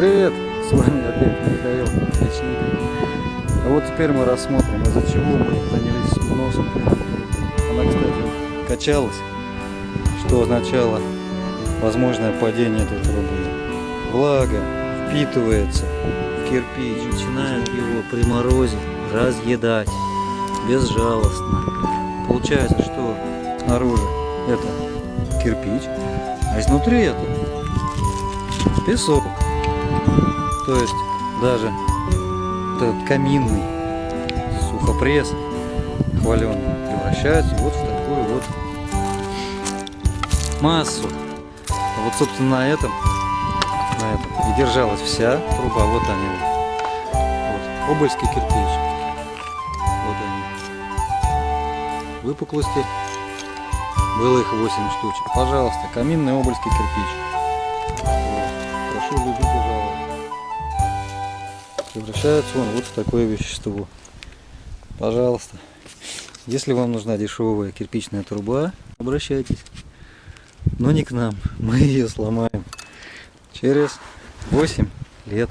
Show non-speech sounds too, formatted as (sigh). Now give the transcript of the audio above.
привет! С вами опять Михаил Печник. А вот теперь мы рассмотрим, из-за чего мы занялись сносом. Она, кстати, качалась, что означало возможное падение этой трубы. Влага впитывается в кирпич. Начинают его при морозе разъедать безжалостно. Получается, что снаружи это кирпич, а изнутри это песок. То есть даже этот каминный сухопресс хваленый превращается вот в такую вот массу. Вот, собственно, на этом, на этом и держалась вся труба. Вот они. Вот. Обольский кирпич. Вот они. Выпуклости. Было их 8 штучек. Пожалуйста, каминный обольский кирпич. Вот. Прошу любить. Превращается он вот в такое вещество. Пожалуйста. Если вам нужна дешевая кирпичная труба, обращайтесь. Но не к нам. Мы (laughs) ее сломаем через 8 лет.